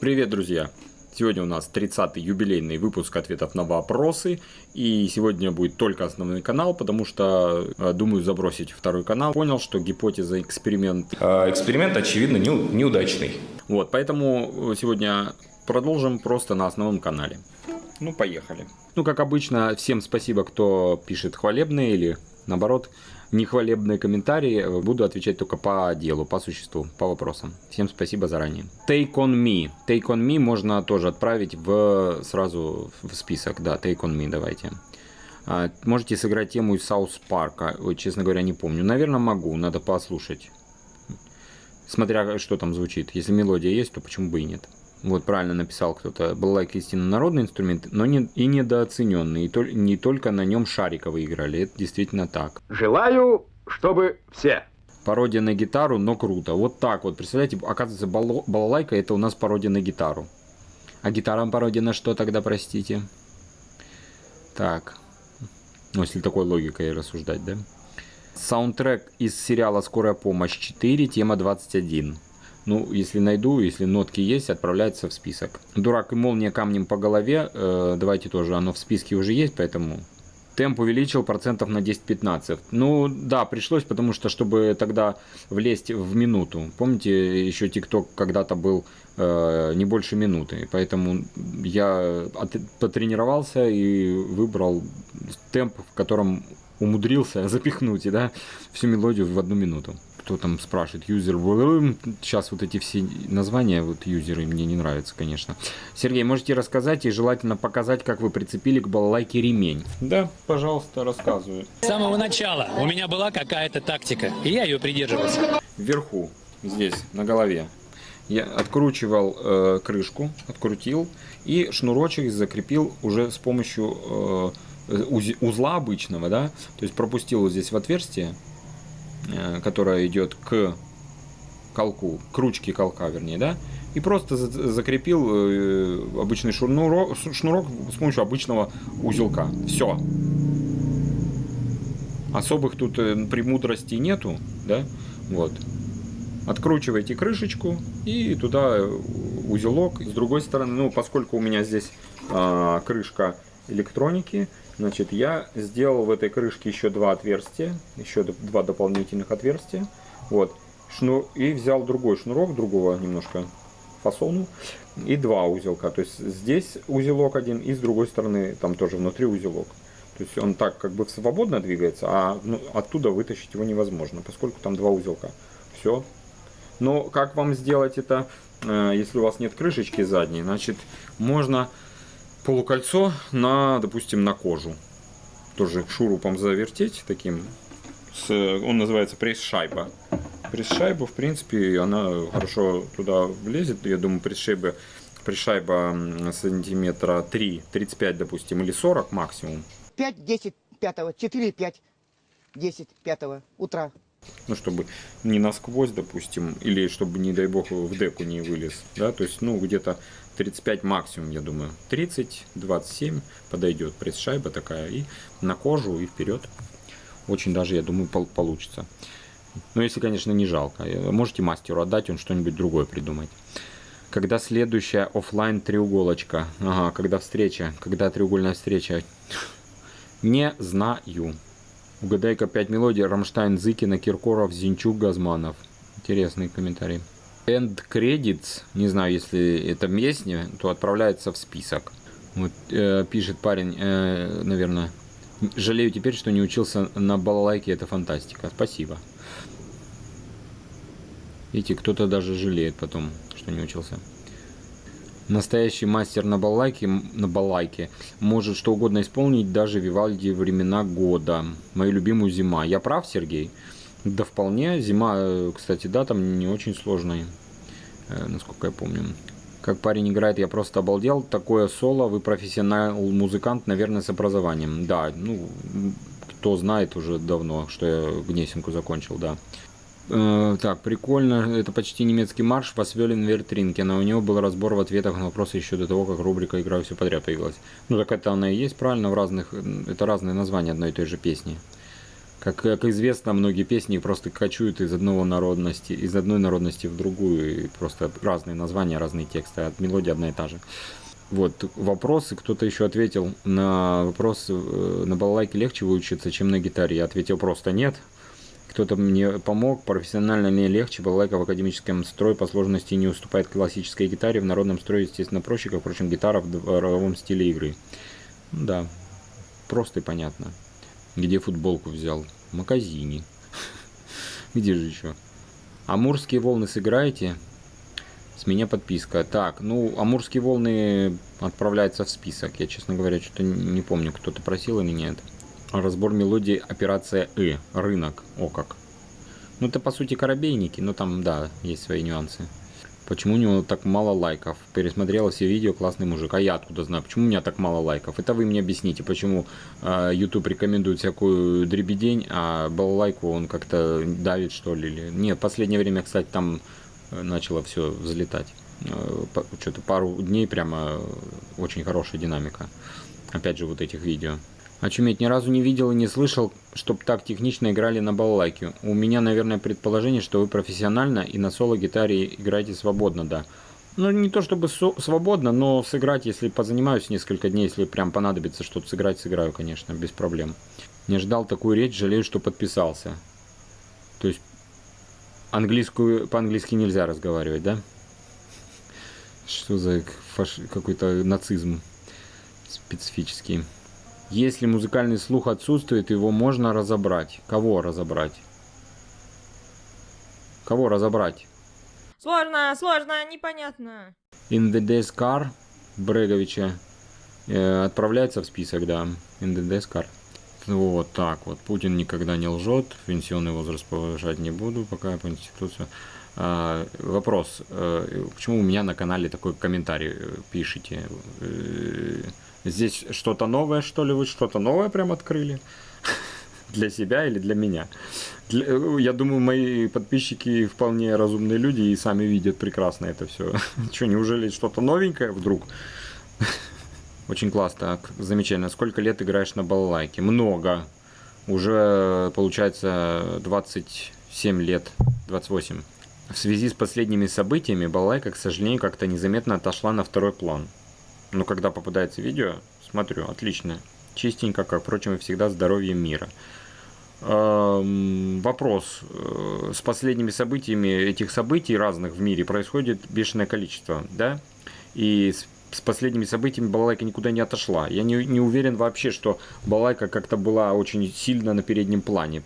Привет, друзья! Сегодня у нас 30-й юбилейный выпуск ответов на вопросы. И сегодня будет только основной канал, потому что э, думаю забросить второй канал. Понял, что гипотеза эксперимент... Э, эксперимент, очевидно, неудачный. Вот, поэтому сегодня продолжим просто на основном канале. Ну, поехали. Ну, как обычно, всем спасибо, кто пишет хвалебные или, наоборот, нехвалебные комментарии. Буду отвечать только по делу, по существу, по вопросам. Всем спасибо заранее. Take on me. Take on me можно тоже отправить в сразу в список. Да, take on me давайте. А, можете сыграть тему из Саус Парка. Честно говоря, не помню. Наверное, могу. Надо послушать. Смотря что там звучит. Если мелодия есть, то почему бы и нет. Вот правильно написал кто-то. Балалайка истинно народный инструмент, но не, и недооцененный. И то, не только на нем шариковые играли. Это действительно так. Желаю, чтобы все. Пародия на гитару, но круто. Вот так вот. Представляете, оказывается, бал балалайка это у нас пародия на гитару. А гитара пародия на что тогда, простите? Так. Ну, если такой логикой рассуждать, да? Саундтрек из сериала «Скорая помощь 4», тема 21. Ну, если найду, если нотки есть, отправляется в список. Дурак и молния камнем по голове. Э, давайте тоже, оно в списке уже есть, поэтому... Темп увеличил процентов на 10-15. Ну, да, пришлось, потому что, чтобы тогда влезть в минуту. Помните, еще ТикТок когда-то был э, не больше минуты. Поэтому я от, потренировался и выбрал темп, в котором умудрился запихнуть да, всю мелодию в одну минуту кто там спрашивает, юзер, сейчас вот эти все названия, вот юзеры мне не нравятся, конечно. Сергей, можете рассказать и желательно показать, как вы прицепили к балалайке ремень? Да, пожалуйста, рассказываю. С самого начала у меня была какая-то тактика, и я ее придерживался. Вверху, здесь, на голове, я откручивал э, крышку, открутил и шнурочек закрепил уже с помощью э, узла обычного, да, то есть пропустил вот здесь в отверстие, которая идет к колку, к ручке колка, вернее, да, и просто закрепил э, обычный шнурок, шнурок с помощью обычного узелка. Все. Особых тут э, премудростей нету, да, вот. Откручиваете крышечку и туда узелок. С другой стороны, ну, поскольку у меня здесь а, крышка электроники, Значит, я сделал в этой крышке еще два отверстия, еще два дополнительных отверстия. Вот. Шнур, и взял другой шнурок, другого немножко фасону, и два узелка. То есть здесь узелок один, и с другой стороны там тоже внутри узелок. То есть он так как бы свободно двигается, а ну, оттуда вытащить его невозможно, поскольку там два узелка. Все. Но как вам сделать это, э, если у вас нет крышечки задней? Значит, можно полукольцо на, допустим, на кожу. Тоже шурупом завертеть таким. С, он называется пресс-шайба. Пресс-шайба, в принципе, она хорошо туда влезет. Я думаю, пресс-шайба пресс-шайба сантиметра 3, 35, допустим, или 40 максимум. 5, 10, 5, 4, 5, 10, 5 утра. Ну, чтобы не насквозь, допустим, или чтобы, не дай бог, в деку не вылез, да, то есть, ну, где-то 35 максимум, я думаю. 30, 27 подойдет пресс-шайба такая. И на кожу, и вперед. Очень даже, я думаю, получится. Но если, конечно, не жалко. Э, можете мастеру отдать, он что-нибудь другое придумать. Когда следующая офлайн треуголочка? Ага, когда встреча? Когда треугольная встреча? Не знаю. Угадай-ка 5 мелодий. Рамштайн, Зыкина, Киркоров, Зинчук, Газманов. Интересный комментарий. End Credits, не знаю, если это песня, то отправляется в список. Вот, э, пишет парень, э, наверное, жалею теперь, что не учился на балалайке, это фантастика. Спасибо. Видите, кто-то даже жалеет потом, что не учился. Настоящий мастер на балалайке, на балалайке может что угодно исполнить, даже Вивальди времена года. Мою любимую зима. Я прав, Сергей? Да вполне. Зима, э, кстати, да, там не очень сложная, э, насколько я помню. Как парень играет, я просто обалдел. Такое соло, вы профессионал музыкант, наверное, с образованием. Да, ну, кто знает уже давно, что я Гнесинку закончил, да. Э, так, прикольно. Это почти немецкий марш Васвелин Вертринкина. У него был разбор в ответах на вопросы еще до того, как рубрика «Играю все подряд» появилась. Ну, так это она и есть, правильно, в разных... Это разные названия одной и той же песни. Как, как известно, многие песни просто кочуют из одного народности, из одной народности в другую, и просто разные названия, разные тексты, а мелодия одна и та же. Вот, вопросы, кто-то еще ответил на вопрос, э, на балалайке легче выучиться, чем на гитаре. Я ответил просто нет. Кто-то мне помог, профессионально мне легче, балалайка в академическом строе по сложности не уступает классической гитаре, в народном строе, естественно, проще, как, впрочем, гитара в дворовом стиле игры. Да, просто и понятно. Где футболку взял? В магазине. Где же еще? Амурские волны сыграете? С меня подписка. Так, ну, Амурские волны отправляются в список. Я, честно говоря, что-то не помню, кто-то просил или нет. Разбор мелодии операция И. Рынок. О как. Ну, это по сути корабейники, но там, да, есть свои нюансы. Почему у него так мало лайков? Пересмотрела все видео, классный мужик. А я откуда знаю, почему у меня так мало лайков? Это вы мне объясните, почему э, YouTube рекомендует всякую дребедень, а балалайку он как-то давит, что ли? Или... Нет, последнее время, кстати, там э, начало все взлетать. Э, Что-то пару дней прямо очень хорошая динамика. Опять же, вот этих видео. Очуметь, ни разу не видел и не слышал, чтоб так технично играли на балалайке. У меня, наверное, предположение, что вы профессионально и на соло-гитаре играете свободно, да. Ну, не то чтобы свободно, но сыграть, если позанимаюсь несколько дней, если прям понадобится что-то сыграть, сыграю, конечно, без проблем. Не ждал такую речь, жалею, что подписался. То есть, английскую, по-английски нельзя разговаривать, да? Что за фаш... какой-то нацизм специфический. Если музыкальный слух отсутствует, его можно разобрать. Кого разобрать? Кого разобрать? Сложно, сложно, непонятно. Death Car Бреговича э, отправляется в список, да. In the Death Car. Вот так вот. Путин никогда не лжет. Пенсионный возраст повышать не буду, пока по институцию. А, вопрос. А, почему у меня на канале такой комментарий э, пишите? Э, Здесь что-то новое, что ли, вы что-то новое прям открыли? Для себя или для меня? Для, я думаю, мои подписчики вполне разумные люди и сами видят прекрасно это все. Что, неужели что-то новенькое вдруг? Очень классно, замечательно. Сколько лет играешь на балалайке? Много. Уже, получается, 27 лет, 28. В связи с последними событиями балалайка, к сожалению, как-то незаметно отошла на второй план. Но когда попадается видео, смотрю, отлично. Чистенько, как, впрочем, и всегда здоровье мира. Эм, вопрос. Э, с последними событиями этих событий разных в мире происходит бешеное количество, да? И с с последними событиями балалайка никуда не отошла. Я не, не уверен вообще, что балалайка как-то была очень сильно на переднем плане.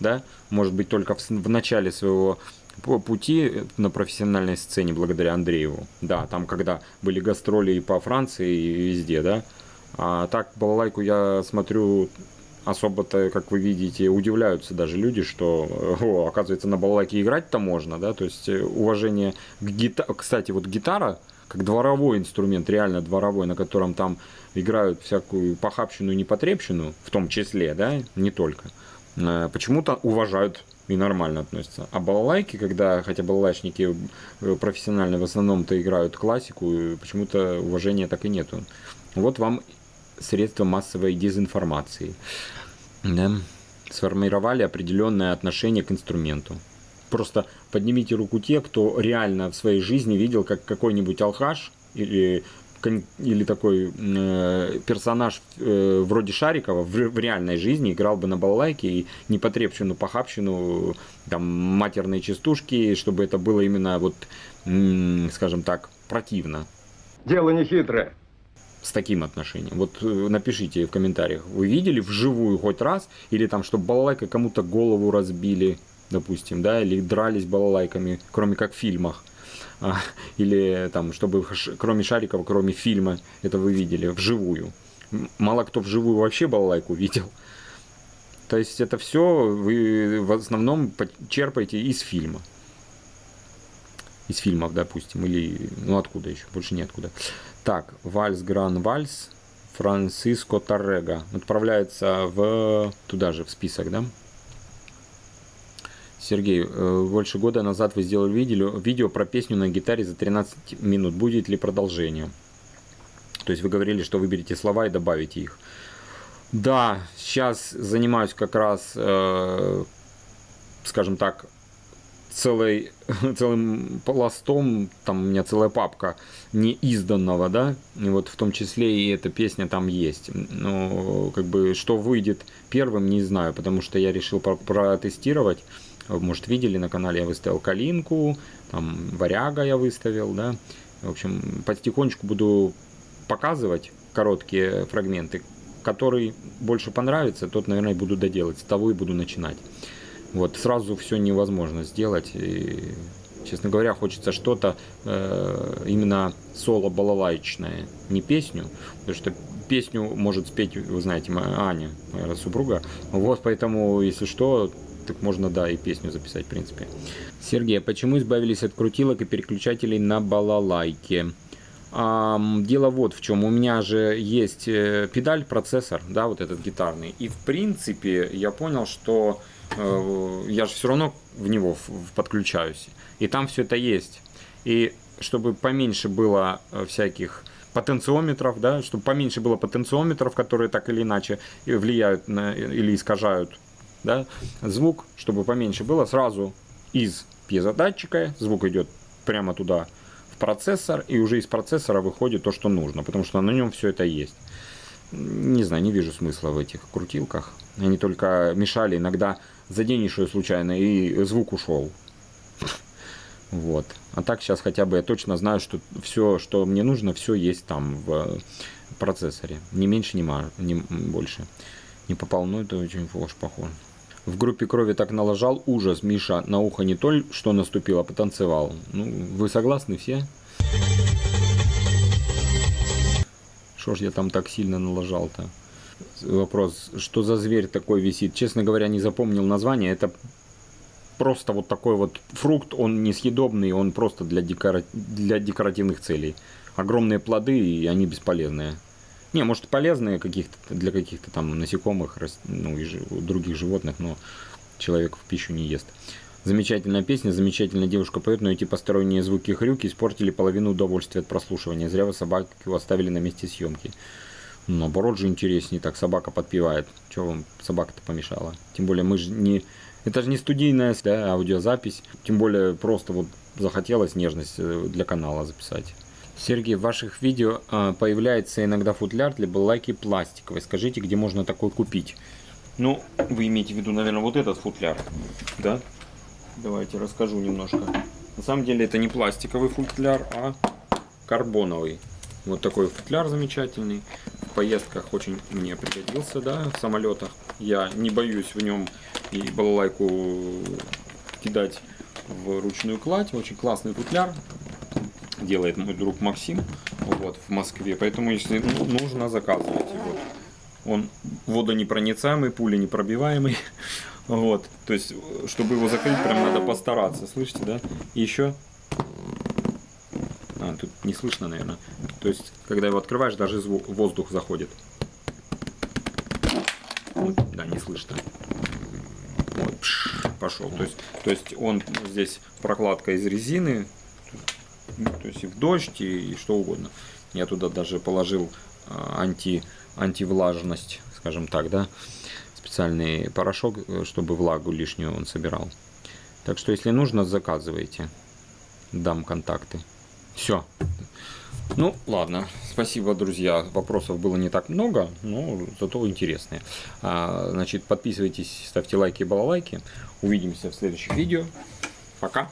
Да? Может быть, только в, в начале своего по пути на профессиональной сцене благодаря Андрееву. Да, там когда были гастроли и по Франции, и везде, да. А так балалайку я смотрю особо-то, как вы видите, удивляются даже люди, что, о, оказывается, на балалайке играть-то можно, да, то есть э, уважение к гитаре, кстати, вот гитара, как дворовой инструмент, реально дворовой, на котором там играют всякую похабщину и непотребщину, в том числе, да, не только, э, почему-то уважают и нормально относятся. А балалайки, когда, хотя балалайчники э, профессионально в основном-то играют классику, почему-то уважения так и нету. Вот вам средства массовой дезинформации. Да? Сформировали определенное отношение к инструменту. Просто поднимите руку те, кто реально в своей жизни видел, как какой-нибудь алхаш или или такой э, персонаж э, вроде Шарикова в, в реальной жизни играл бы на балалайке и непотребщину, похабщину, там, матерные частушки, чтобы это было именно вот, м, скажем так, противно. Дело не хитрое. С таким отношением. Вот э, напишите в комментариях, вы видели вживую хоть раз, или там, чтобы балалайкой кому-то голову разбили, допустим, да, или дрались балалайками, кроме как в фильмах. А, или там, чтобы кроме шариков, кроме фильма, это вы видели вживую. Мало кто вживую вообще балалайку видел. То есть это все вы в основном черпаете из фильма. Из фильмов, допустим, или ну откуда еще, больше неоткуда. Так, Вальс Гран Вальс, Франциско Торрега отправляется в туда же в список, да? Сергей, э, больше года назад вы сделали видео, видео про песню на гитаре за 13 минут. Будет ли продолжение? То есть вы говорили, что выберете слова и добавите их. Да, сейчас занимаюсь как раз, э, скажем так, целой, целым пластом, там у меня целая папка неизданного, да, и вот в том числе и эта песня там есть. Но как бы что выйдет первым, не знаю, потому что я решил про- протестировать. Может, видели на канале, я выставил Калинку, там Варяга я выставил, да. В общем, потихонечку буду показывать короткие фрагменты. Который больше понравится, тот, наверное, буду доделать. С того и буду начинать. Вот, сразу все невозможно сделать. И, честно говоря, хочется что-то э, именно соло-балалайчное, не песню, потому что песню может спеть, вы знаете, моя Аня, моя супруга. Вот, поэтому, если что, так можно, да, и песню записать, в принципе. Сергей, а почему избавились от крутилок и переключателей на балалайке? Ам, дело вот в чем. У меня же есть э, педаль, процессор, да, вот этот гитарный. И в принципе я понял, что э, я же все равно в него подключаюсь. И там все это есть. И чтобы поменьше было э, всяких потенциометров, да, чтобы поменьше было потенциометров, которые так или иначе и влияют на, или искажают да, звук, чтобы поменьше было, сразу из пьезодатчика звук идет прямо туда в процессор, и уже из процессора выходит то, что нужно, потому что на нем все это есть. Не знаю, не вижу смысла в этих крутилках. Они только мешали, иногда заденешь ее случайно, и звук ушел. Вот. А так сейчас хотя бы я точно знаю, что все, что мне нужно, все есть там в процессоре. Ни меньше, ма- ни больше. Не попал, но это очень похоже. В группе крови так налажал ужас. Миша на ухо не то, что наступил, а потанцевал. Ну, вы согласны все? Что ж я там так сильно налажал-то? Вопрос, что за зверь такой висит? Честно говоря, не запомнил название. Это просто вот такой вот фрукт, он несъедобный, он просто для, декора... для декоративных целей. Огромные плоды, и они бесполезные. Не, может полезные каких-то для каких-то там насекомых, ну и других животных, но человек в пищу не ест. Замечательная песня, замечательная девушка поет, но эти посторонние звуки хрюки испортили половину удовольствия от прослушивания. Зря вы собаку оставили на месте съемки. Наоборот же интереснее, так собака подпевает. Чего вам собака-то помешала? Тем более мы же не... Это же не студийная да, аудиозапись. Тем более просто вот захотелось нежность э, для канала записать. Сергей, в ваших видео а, появляется иногда футляр для балалайки пластиковый. Скажите, где можно такой купить? Ну, вы имеете в виду, наверное, вот этот футляр, да? Давайте расскажу немножко. На самом деле это не пластиковый футляр, а карбоновый. Вот такой футляр замечательный. В поездках очень мне пригодился, да, в самолетах. Я не боюсь в нем и балалайку кидать в ручную кладь. Очень классный футляр. Делает мой друг Максим вот, в Москве. Поэтому, если ну, нужно, заказывайте. Вот. Он водонепроницаемый, пуленепробиваемый. Вот. То есть, чтобы его закрыть, прям надо постараться. Слышите, да? И еще а, тут не слышно, наверное. То есть, когда его открываешь, даже звук, воздух заходит. Да, не слышно. Вот, пш, пошел. То есть, то есть он здесь прокладка из резины, ну, то есть и в дождь, и, и что угодно. Я туда даже положил а, анти, антивлажность, скажем так, да, специальный порошок, э, чтобы влагу лишнюю он собирал. Так что, если нужно, заказывайте. Дам контакты. Все. Ну, ладно. Спасибо, друзья. Вопросов было не так много, но зато интересные. А, значит, подписывайтесь, ставьте лайки и балалайки. Увидимся в следующих видео. Пока.